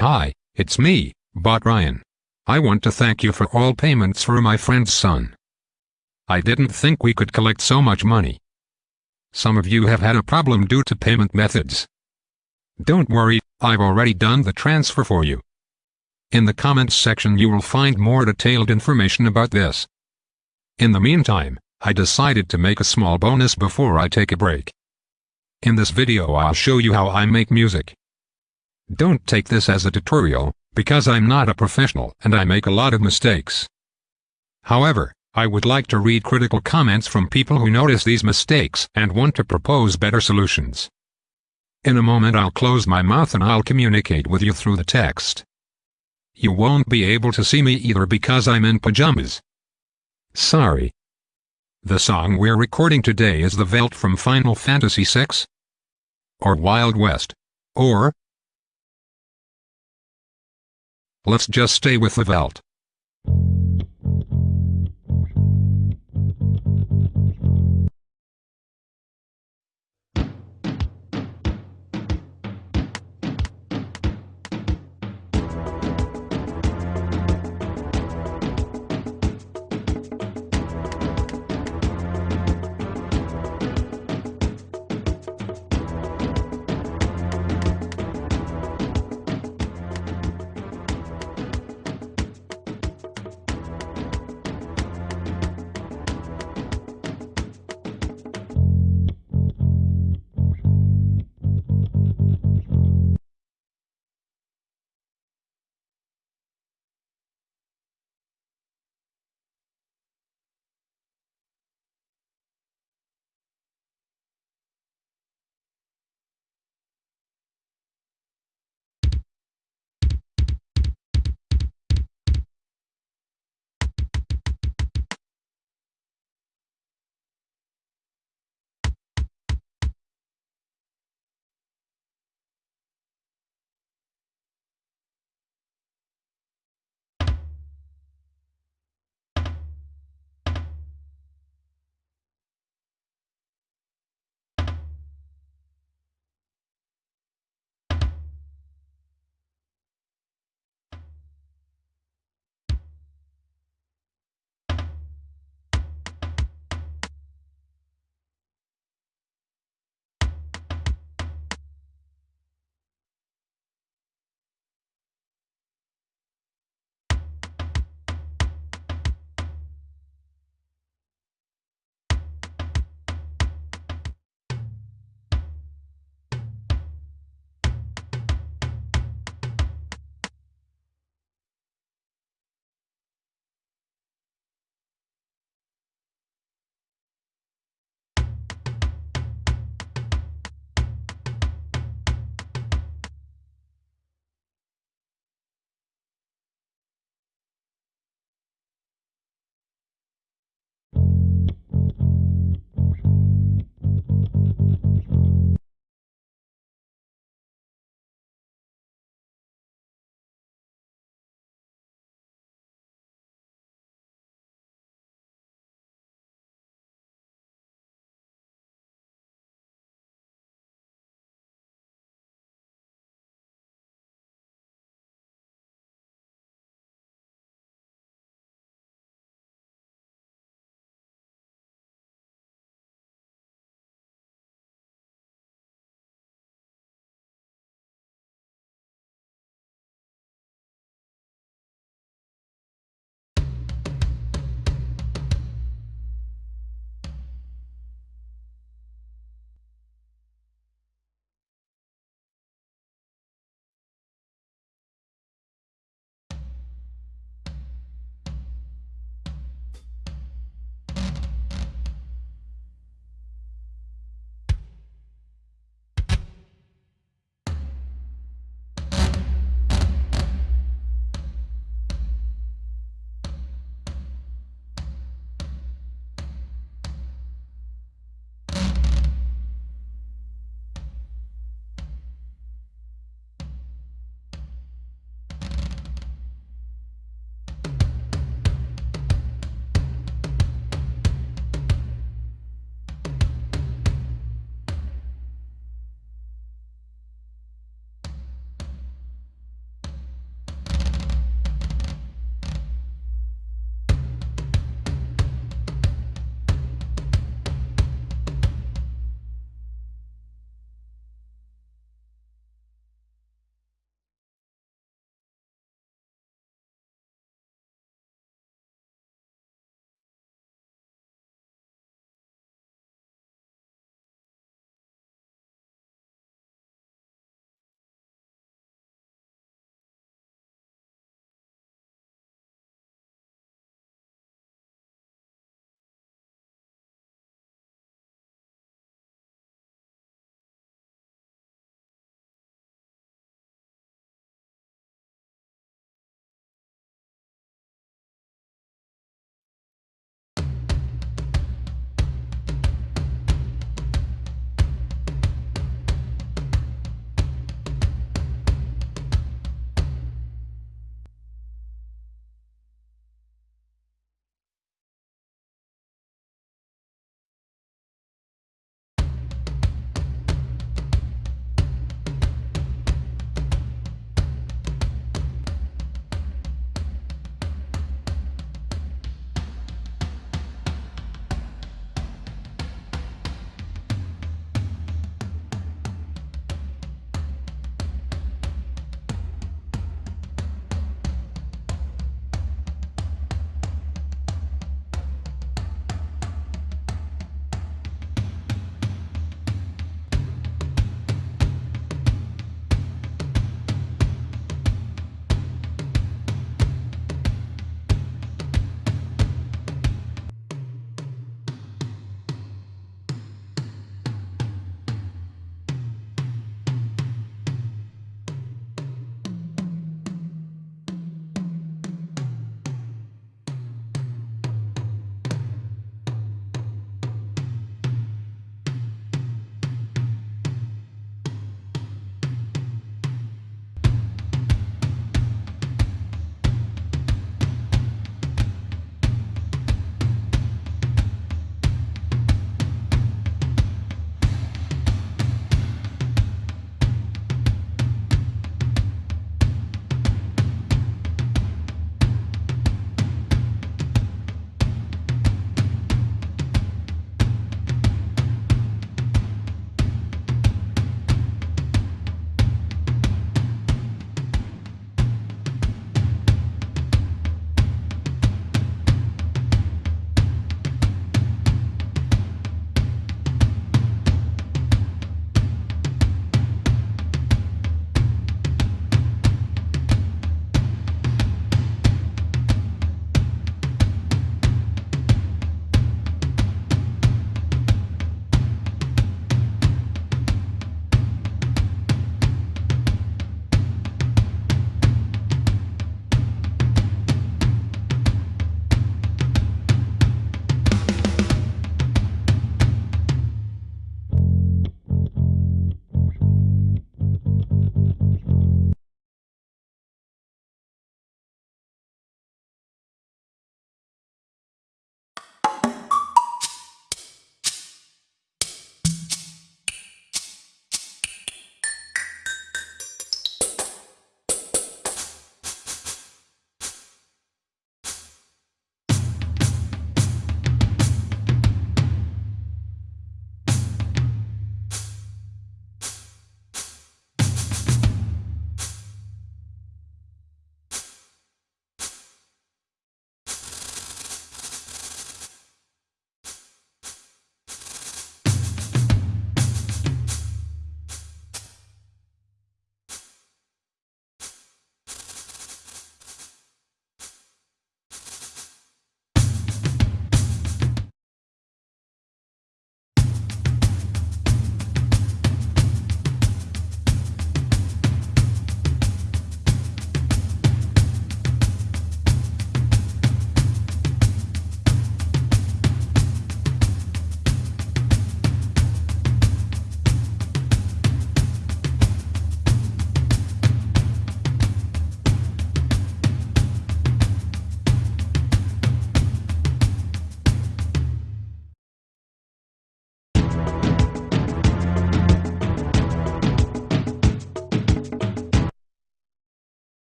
Hi, it's me, Bot Ryan. I want to thank you for all payments for my friend's son. I didn't think we could collect so much money. Some of you have had a problem due to payment methods. Don't worry, I've already done the transfer for you. In the comments section you will find more detailed information about this. In the meantime, I decided to make a small bonus before I take a break. In this video I'll show you how I make music. Don't take this as a tutorial, because I'm not a professional and I make a lot of mistakes. However, I would like to read critical comments from people who notice these mistakes and want to propose better solutions. In a moment I'll close my mouth and I'll communicate with you through the text. You won't be able to see me either because I'm in pajamas. Sorry. The song we're recording today is the Veldt from Final Fantasy VI? Or Wild West? Or? Let's just stay with the Veldt.